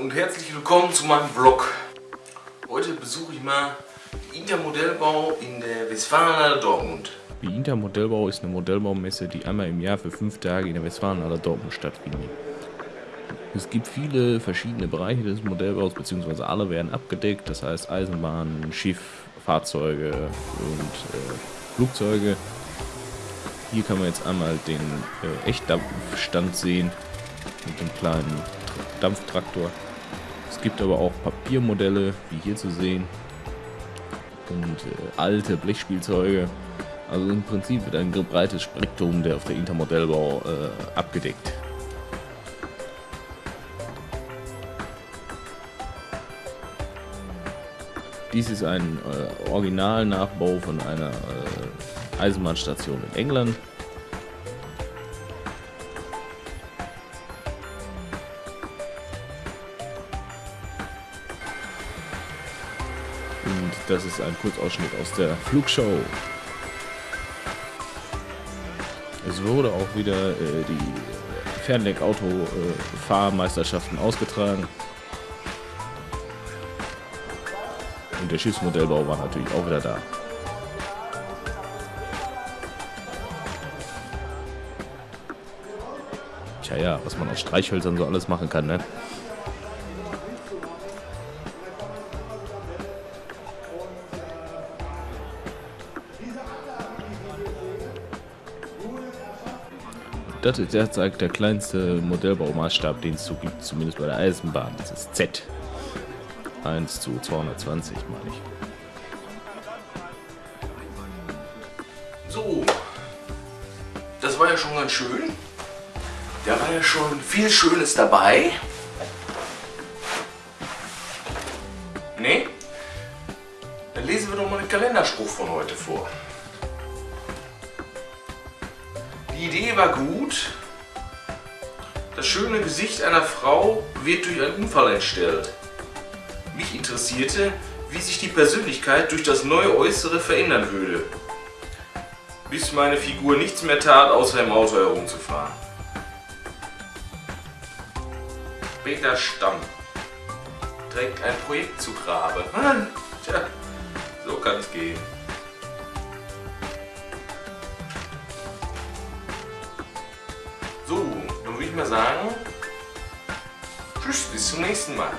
und herzlich willkommen zu meinem Vlog. Heute besuche ich mal den Intermodellbau in der Westfalenhalle Dortmund. Die Intermodellbau ist eine Modellbaumesse, die einmal im Jahr für fünf Tage in der Westfalenhalle Dortmund stattfindet. Es gibt viele verschiedene Bereiche des Modellbaus, beziehungsweise alle werden abgedeckt, das heißt Eisenbahn, Schiff, Fahrzeuge und äh, Flugzeuge. Hier kann man jetzt einmal den äh, Echtdampfstand sehen mit dem kleinen Dampftraktor. Es gibt aber auch Papiermodelle, wie hier zu sehen, und äh, alte Blechspielzeuge. Also im Prinzip wird ein breites Spektrum der auf der Intermodellbau äh, abgedeckt. Dies ist ein äh, Originalnachbau von einer äh, Eisenbahnstation in England. Und das ist ein Kurzausschnitt aus der Flugshow. Es wurde auch wieder äh, die Fernlenkauto-Fahrmeisterschaften ausgetragen. Und der Schiffsmodellbau war natürlich auch wieder da. Tja ja, was man aus Streichhölzern so alles machen kann, ne? Das ist derzeit der kleinste Modellbaumaßstab, den es so gibt, zumindest bei der Eisenbahn. Das ist Z. 1 zu 220, meine ich. So, das war ja schon ganz schön. Da war ja schon viel Schönes dabei. Ne? Dann lesen wir doch mal den Kalenderspruch von heute vor. Die Idee war gut. Das schöne Gesicht einer Frau wird durch einen Unfall entstellt. Mich interessierte, wie sich die Persönlichkeit durch das neue Äußere verändern würde. Bis meine Figur nichts mehr tat, außer im Auto herumzufahren. Peter Stamm trägt ein Projekt zu Grabe. Tja, so kann es gehen. So, dann würde ich mal sagen, tschüss, bis zum nächsten Mal.